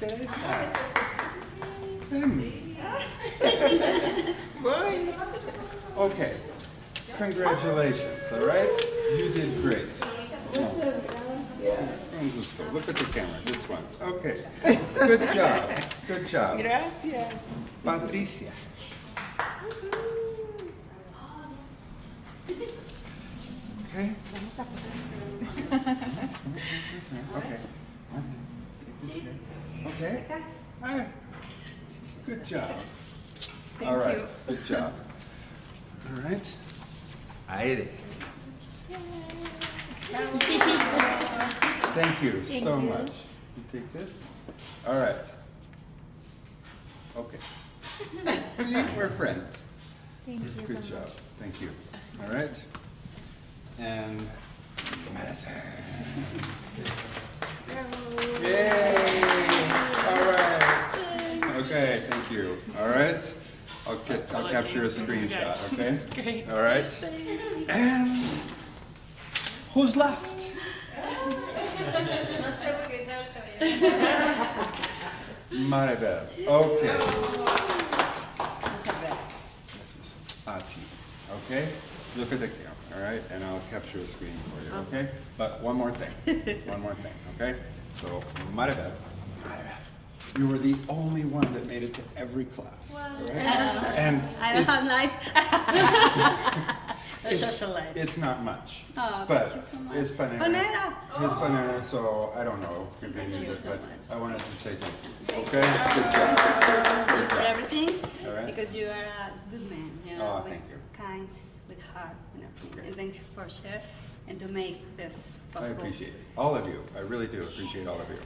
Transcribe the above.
Teresa. Okay. Congratulations, all right? You did great. Un. Look at the camera, this one's. Okay. Good job. Good job. Gracias. Patricia. Okay. Okay. Okay. Hi. Good job. All right. you. Good job. All right. I Aire. Thank you so much. You take this. All right. Okay. See, we're friends. Thank you Good so job. much. Thank you. All right. And thank you. All right. I'll, ca- I'll capture a screenshot, okay? Great. All right. And who's left? Maribel. Okay. Ati. Okay? Look at the camera, all right? And I'll capture a screen for you, oh. okay? But one more thing. One more thing, okay? So, Maribel. You were the only one that made it to every class. all right? And I don't have it's- life. It's, social life. it's not much. Oh, but thank you so much. It's banana. Panera. It's oh. banana, so I don't know if you can use you it, so but much. I wanted to say thank you. Okay? Good job. Thank you for everything. All right. Because you are a good man. You know, Oh, thank you. Kind, with heart, and everything. Great. And thank you for sharing and to make this possible. I appreciate it. All of you. I really do appreciate all of you.